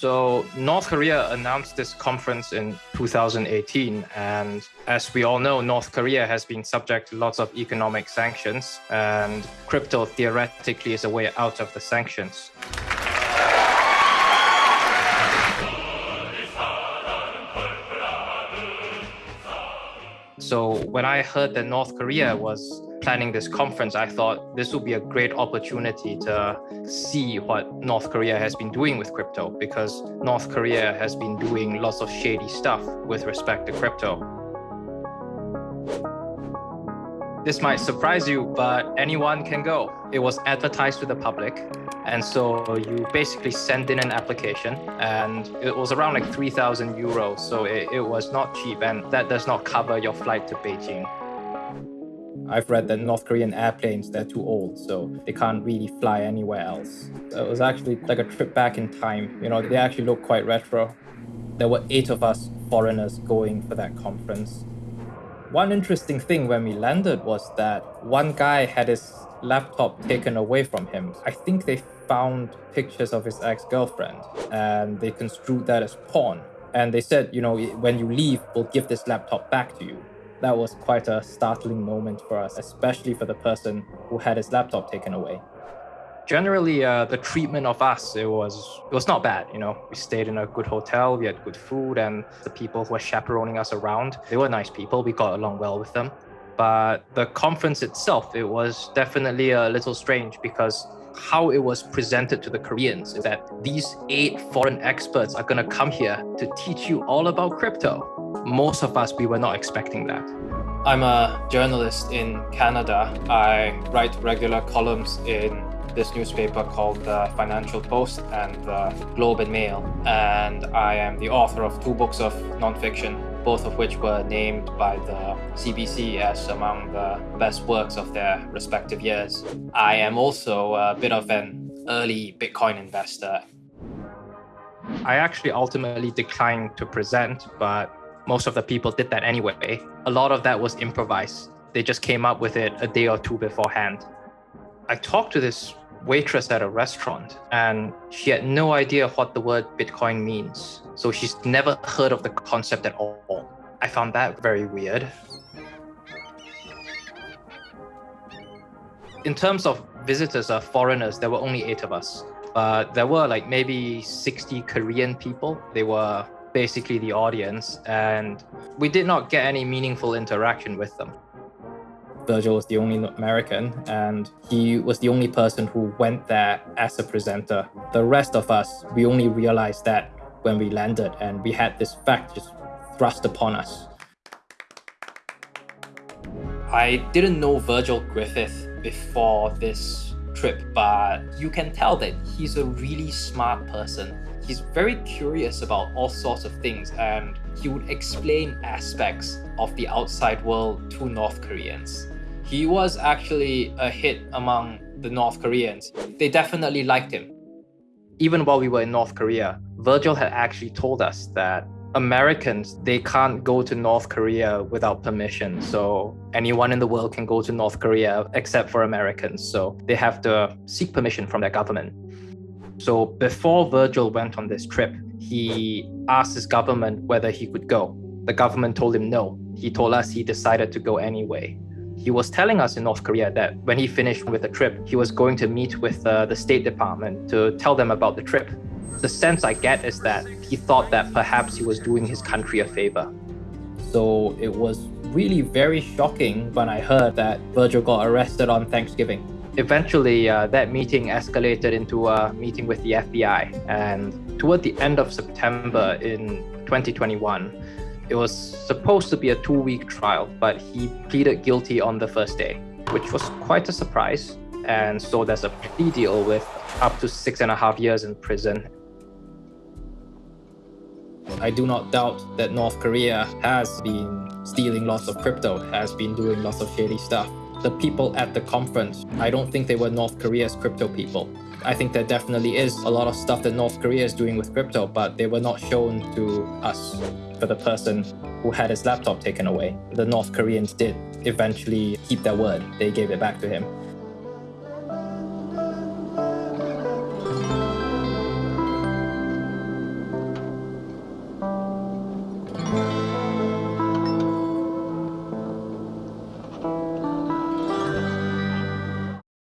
So, North Korea announced this conference in 2018. And as we all know, North Korea has been subject to lots of economic sanctions, and crypto theoretically is a way out of the sanctions. So, when I heard that North Korea was planning this conference, I thought this would be a great opportunity to see what North Korea has been doing with crypto because North Korea has been doing lots of shady stuff with respect to crypto. This might surprise you, but anyone can go. It was advertised to the public. And so you basically send in an application and it was around like 3,000 euros. So it, it was not cheap and that does not cover your flight to Beijing. I've read that North Korean airplanes, they're too old, so they can't really fly anywhere else. It was actually like a trip back in time. You know, they actually look quite retro. There were eight of us foreigners going for that conference. One interesting thing when we landed was that one guy had his laptop taken away from him. I think they found pictures of his ex-girlfriend and they construed that as porn. And they said, you know, when you leave, we'll give this laptop back to you that was quite a startling moment for us, especially for the person who had his laptop taken away. Generally, uh, the treatment of us, it was it was not bad. You know, we stayed in a good hotel, we had good food, and the people who were chaperoning us around, they were nice people. We got along well with them. But the conference itself, it was definitely a little strange because how it was presented to the Koreans is that these eight foreign experts are going to come here to teach you all about crypto. Most of us, we were not expecting that. I'm a journalist in Canada. I write regular columns in this newspaper called the Financial Post and the Globe and Mail. And I am the author of two books of nonfiction, both of which were named by the CBC as among the best works of their respective years. I am also a bit of an early Bitcoin investor. I actually ultimately declined to present, but most of the people did that anyway. A lot of that was improvised. They just came up with it a day or two beforehand. I talked to this waitress at a restaurant and she had no idea what the word Bitcoin means. So she's never heard of the concept at all. I found that very weird. In terms of visitors or foreigners, there were only eight of us. But there were like maybe 60 Korean people. They were basically the audience, and we did not get any meaningful interaction with them. Virgil was the only American, and he was the only person who went there as a presenter. The rest of us, we only realized that when we landed, and we had this fact just thrust upon us. I didn't know Virgil Griffith before this trip, but you can tell that he's a really smart person he's very curious about all sorts of things and he would explain aspects of the outside world to North Koreans. He was actually a hit among the North Koreans. They definitely liked him. Even while we were in North Korea, Virgil had actually told us that Americans, they can't go to North Korea without permission. So anyone in the world can go to North Korea except for Americans. So they have to seek permission from their government. So before Virgil went on this trip, he asked his government whether he could go. The government told him no. He told us he decided to go anyway. He was telling us in North Korea that when he finished with the trip, he was going to meet with uh, the State Department to tell them about the trip. The sense I get is that he thought that perhaps he was doing his country a favor. So it was really very shocking when I heard that Virgil got arrested on Thanksgiving eventually uh, that meeting escalated into a meeting with the FBI. And toward the end of September in 2021, it was supposed to be a two week trial, but he pleaded guilty on the first day, which was quite a surprise. And so there's a plea deal with up to six and a half years in prison. I do not doubt that North Korea has been stealing lots of crypto, has been doing lots of shady stuff the people at the conference, I don't think they were North Korea's crypto people. I think there definitely is a lot of stuff that North Korea is doing with crypto, but they were not shown to us for the person who had his laptop taken away. The North Koreans did eventually keep their word. They gave it back to him.